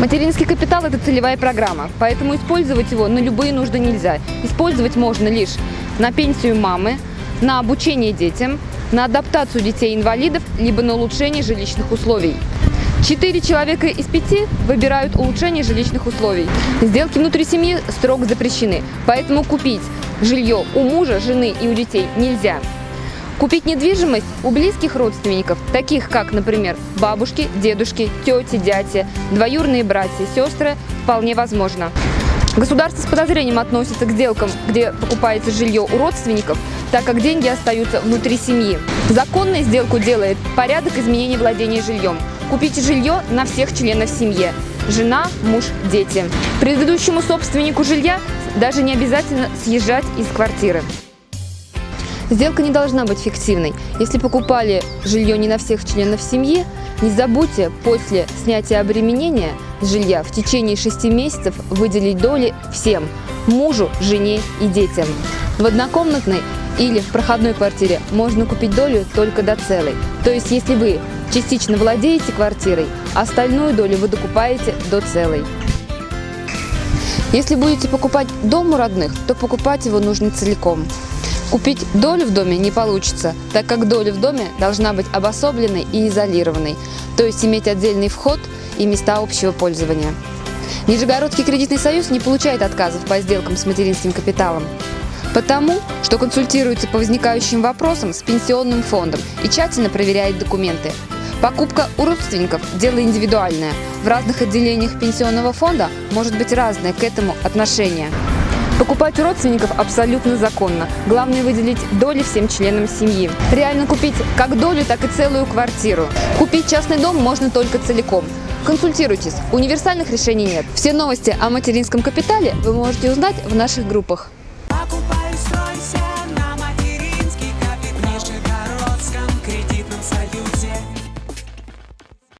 Материнский капитал – это целевая программа, поэтому использовать его на любые нужды нельзя. Использовать можно лишь на пенсию мамы, на обучение детям, на адаптацию детей-инвалидов, либо на улучшение жилищных условий. Четыре человека из пяти выбирают улучшение жилищных условий. Сделки внутри семьи строго запрещены, поэтому купить жилье у мужа, жены и у детей нельзя. Купить недвижимость у близких родственников, таких как, например, бабушки, дедушки, тети, дяди, двоюрные братья, сестры, вполне возможно. Государство с подозрением относится к сделкам, где покупается жилье у родственников, так как деньги остаются внутри семьи. Законной сделку делает порядок изменения владения жильем. Купите жилье на всех членов семьи – жена, муж, дети. Предыдущему собственнику жилья даже не обязательно съезжать из квартиры. Сделка не должна быть фиктивной. Если покупали жилье не на всех членов семьи, не забудьте после снятия обременения жилья в течение 6 месяцев выделить доли всем – мужу, жене и детям. В однокомнатной или в проходной квартире можно купить долю только до целой. То есть, если вы частично владеете квартирой, остальную долю вы докупаете до целой. Если будете покупать дом у родных, то покупать его нужно целиком. Купить долю в доме не получится, так как доля в доме должна быть обособленной и изолированной, то есть иметь отдельный вход и места общего пользования. Нижегородский кредитный союз не получает отказов по сделкам с материнским капиталом, потому что консультируется по возникающим вопросам с пенсионным фондом и тщательно проверяет документы. Покупка у родственников – дело индивидуальное. В разных отделениях пенсионного фонда может быть разное к этому отношение. Покупать у родственников абсолютно законно. Главное выделить доли всем членам семьи. Реально купить как долю, так и целую квартиру. Купить частный дом можно только целиком. Консультируйтесь, универсальных решений нет. Все новости о материнском капитале вы можете узнать в наших группах.